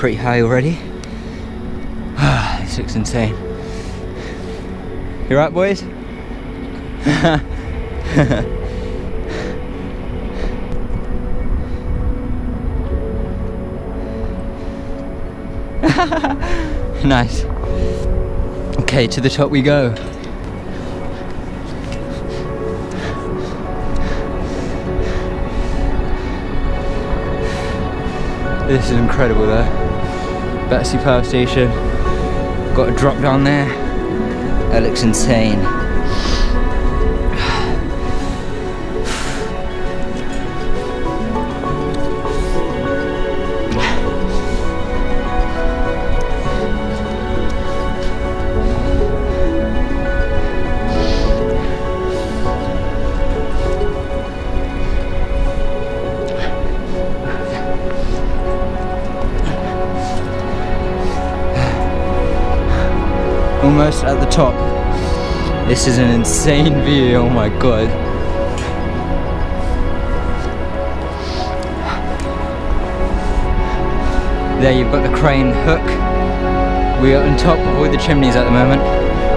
pretty high already. this looks insane. You right, boys? nice. Okay, to the top we go. This is incredible though. Battersea Power Station. Got a drop down there. That looks insane. Almost at the top. This is an insane view, oh my god. There you've got the crane hook. We are on top of all the chimneys at the moment.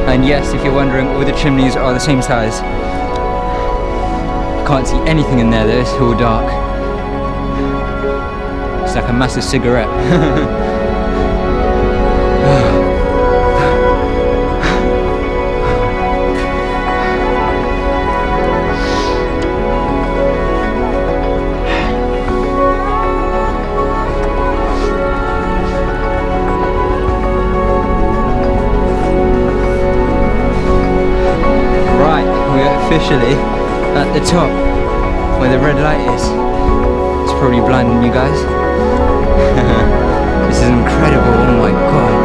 And yes, if you're wondering, all the chimneys are the same size. I Can't see anything in there though, it's all dark. It's like a massive cigarette. officially at the top where the red light is. It's probably blinding you guys. this is incredible, oh my god.